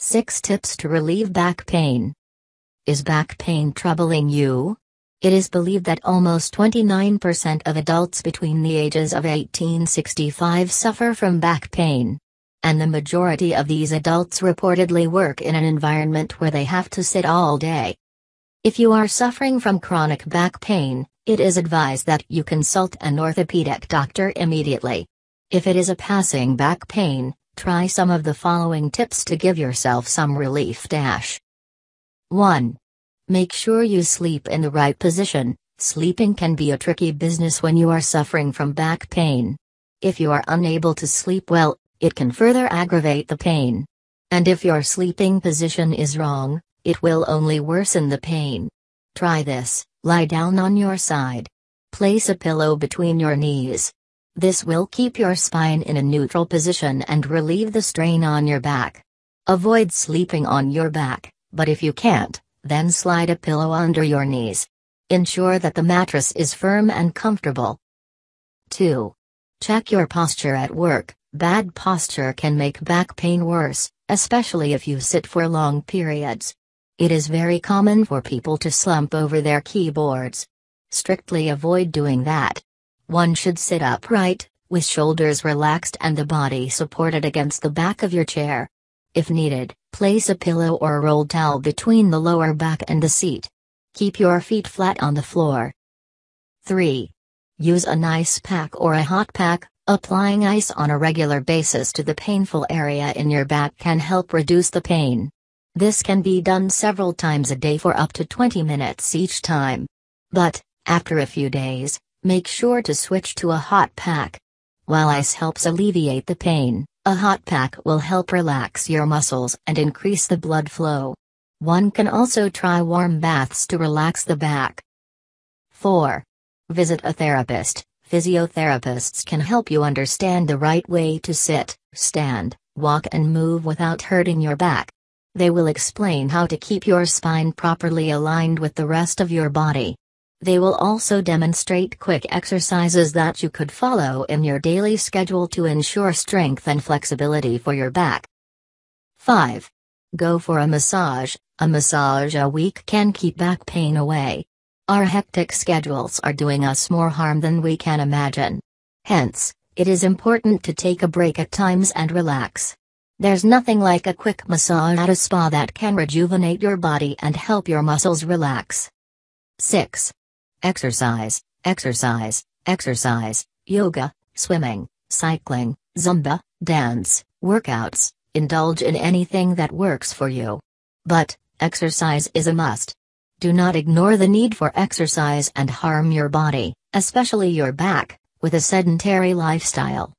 6 Tips to Relieve Back Pain. Is back pain troubling you? It is believed that almost 29% of adults between the ages of 1865 suffer from back pain. And the majority of these adults reportedly work in an environment where they have to sit all day. If you are suffering from chronic back pain, it is advised that you consult an orthopedic doctor immediately. If it is a passing back pain, try some of the following tips to give yourself some relief. Dash 1. Make sure you sleep in the right position. Sleeping can be a tricky business when you are suffering from back pain. If you are unable to sleep well, it can further aggravate the pain. And if your sleeping position is wrong, it will only worsen the pain. Try this lie down on your side. Place a pillow between your knees. This will keep your spine in a neutral position and relieve the strain on your back. Avoid sleeping on your back, but if you can't, then slide a pillow under your knees. Ensure that the mattress is firm and comfortable. 2. Check your posture at work. Bad posture can make back pain worse, especially if you sit for long periods. It is very common for people to slump over their keyboards. Strictly avoid doing that. One should sit upright, with shoulders relaxed and the body supported against the back of your chair. If needed, place a pillow or a rolled towel between the lower back and the seat. Keep your feet flat on the floor. 3. Use an ice pack or a hot pack. Applying ice on a regular basis to the painful area in your back can help reduce the pain. This can be done several times a day for up to 20 minutes each time. But, after a few days, make sure to switch to a hot pack. While ice helps alleviate the pain, a hot pack will help relax your muscles and increase the blood flow. One can also try warm baths to relax the back. 4. Visit a therapist. Physiotherapists can help you understand the right way to sit, stand, walk, and move without hurting your back. They will explain how to keep your spine properly aligned with the rest of your body. They will also demonstrate quick exercises that you could follow in your daily schedule to ensure strength and flexibility for your back. 5. Go for a massage. A massage a week can keep back pain away. Our hectic schedules are doing us more harm than we can imagine. Hence, it is important to take a break at times and relax. There's nothing like a quick massage at a spa that can rejuvenate your body and help your muscles relax. 6. Exercise, exercise, exercise, yoga, swimming, cycling, Zumba, dance, workouts, indulge in anything that works for you. But, exercise is a must. Do not ignore the need for exercise and harm your body, especially your back, with a sedentary lifestyle.